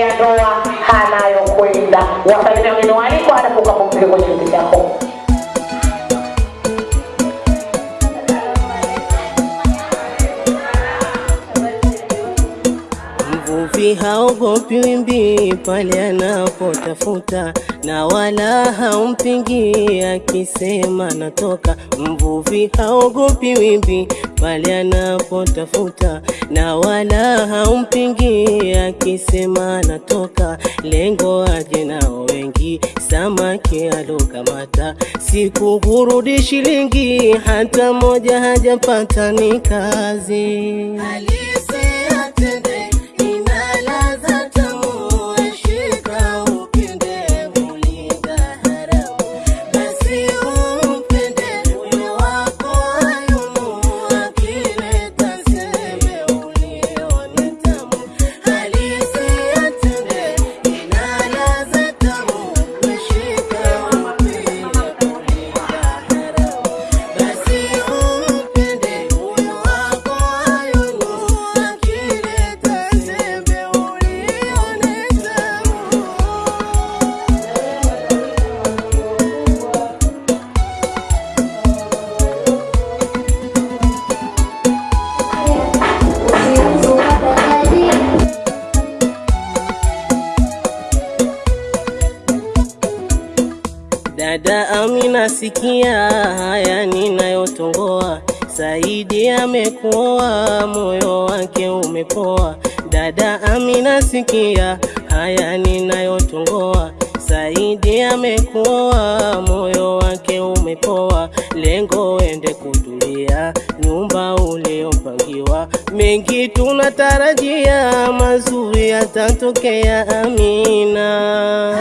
ya ndoa anayokwenda. Wasalimia wageni waalikwa, anapoka pumzike kwenye kiti chako. Mvuvi haogopi wimbi pale anapotafuta, na wala haumpingi akisema natoka. Mvuvi haogopi wimbi pale anapotafuta, na wala haumpingi akisema natoka. Lengo aje nao wengi, samaki alokamata, siku hurudi shilingi, hata moja hajapata ni kazi. Dada Amina, sikia haya ninayotongoa. Saidi amekuoa, moyo wake umepoa. Dada Amina, sikia haya ninayotongoa. Saidi amekuoa, moyo wake umepoa. Lengo wende kutulia, nyumba uliopangiwa. Mengi tunatarajia, mazuri yatatokea. Amina.